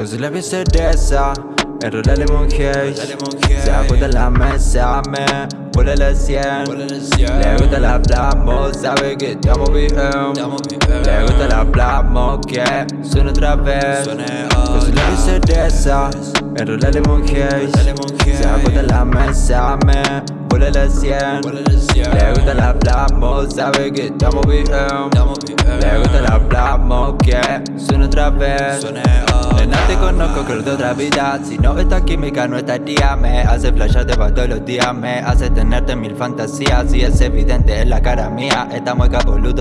Con su labio cereza Enrola lemon haze Se ajusta en la mesa Me vuela la 100 Le gusta la plasmo Sabe que estamos bien Le gusta la plasmo Que suena otra vez Con su labio cereza Enrola en la mesa Me vuela la 100 Le gusta la plasmo Sabe que estamos bien. Le gusta la plasmo Que suena otra vez. Nena te conozco creo de otra vida. Si no esta química no estaría. Me hace flasharte para todos los días. Me hace tenerte mil fantasías. Y es evidente en la cara mía. Esta mueca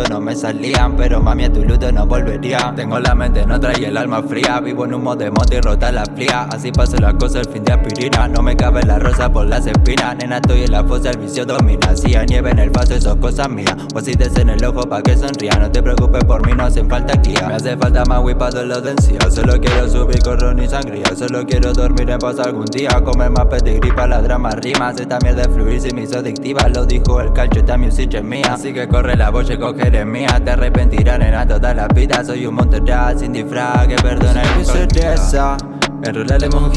no me salían. Pero mami a tu luto no volvería. Tengo la mente en otra y el alma fría. Vivo en humo de moto y rota la fría. Así paso las cosas el fin de aspirina. No me cabe la rosa por las espinas. Nena estoy en la fosa, el vicio domina. Si hay nieve en el paso, eso es cosa mía. O si en el ojo pa' que sonría. No te preocupes por mí, no hacen falta guía. Me hace falta más whip los de encía. Solo quiero subir con ron y sangría. Solo quiero dormir en paz algún día. Comer más pedigrí para la drama rimas. Esta mierda de fluir si me hizo adictiva. Lo dijo el calcho, esta music es mía. Así que corre la voz y coger mía. Te arrepentirán en toda la vida. Soy un monte sin disfraz Que perdona mi certeza Enrola lemon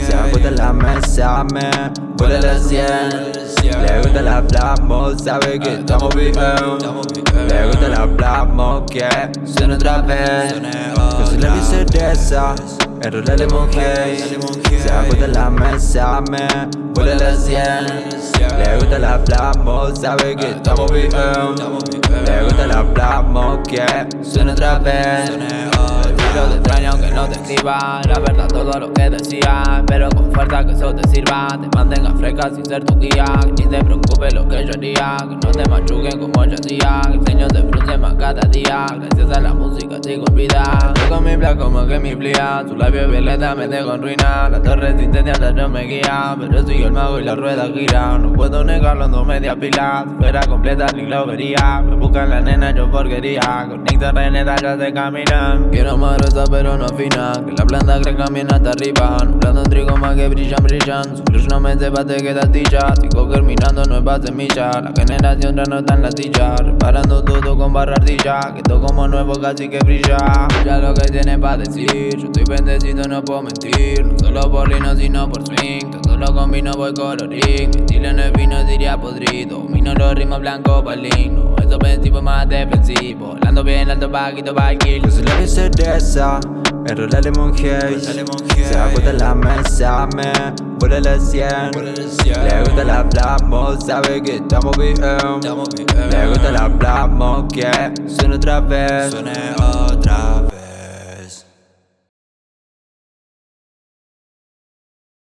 haze Se ajusta en la mesa Me vuela la 100 Le gusta la plasmo Sabe que estamos bien Le gusta la plasmo Que suena otra vez Con su labio certeza Enrola lemon haze Se ajusta en la mesa Me vuela la 100 Le gusta la plasmo Sabe que Que suena otra vez. Tiro te extraño aunque no te escriba. La verdad todo lo que decía Pero con fuerza que eso te sirva. Te mantenga fresca sin ser tu guía. Que ni te preocupes lo que yo haría. Que no te machuquen como yo hacía. Que el sueño te frunce más cada día. Gracias a la música sigo vida. Yo con mi plan como que mi plía Tu labio violeta me dejo en ruina. La torre resistencia no me guía. Pero sigo el mago y la rueda gira. No puedo negarlo, no media pila. Fuera completa ni lo vería Me buscan la nena yo porquería Con Nixon Reneta ya se caminan Quiero más gruesa pero no fina Que la planta crezca bien hasta arriba. Nublando trigo más que brillan, brillan. Su crush no me sepa te queda tilla. Sigo germinando nuevas semillas. La generación ya no está en la silla. Reparando todo con barra ardilla. Que todo como nuevo casi que brilla. Ya lo que tiene para decir. Yo estoy bendecido, no puedo mentir. No solo por lino sino por swing. Todo lo combino voy colorín. Mi estilo en el vino diría podrido. Mino los ritmos blancos para Eso ofensivo más defensivo. Volando bien alto paquito pa' kill Con su labio certeza Enrola lemon haze Se ajusta en la mesa Me vuela la 100 Le gusta la plasmo Sabe que estamos bien. Le gusta la plasmo Que suena otra vez